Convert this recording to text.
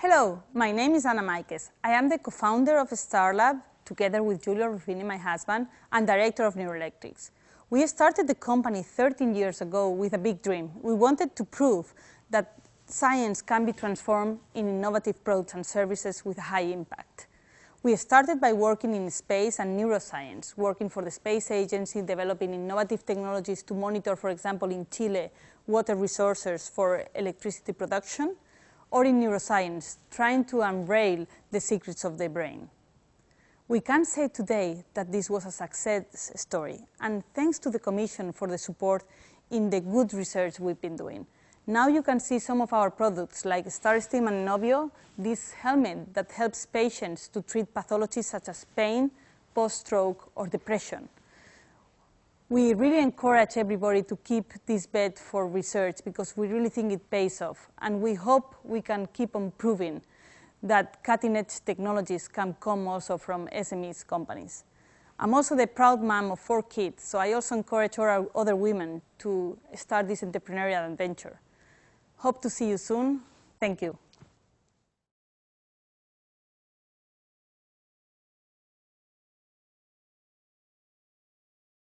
Hello, my name is Ana Maiques. I am the co-founder of StarLab, together with Giulio Ruffini, my husband, and director of Neuroelectrics. We started the company 13 years ago with a big dream. We wanted to prove that science can be transformed in innovative products and services with high impact. We started by working in space and neuroscience, working for the Space Agency, developing innovative technologies to monitor, for example, in Chile, water resources for electricity production, or in neuroscience, trying to unveil the secrets of the brain. We can say today that this was a success story, and thanks to the Commission for the support in the good research we've been doing. Now you can see some of our products like Starstim and Enobio, this helmet that helps patients to treat pathologies such as pain, post-stroke, or depression. We really encourage everybody to keep this bet for research because we really think it pays off. And we hope we can keep on proving that cutting-edge technologies can come also from SMEs companies. I'm also the proud mom of four kids, so I also encourage other women to start this entrepreneurial adventure. Hope to see you soon. Thank you.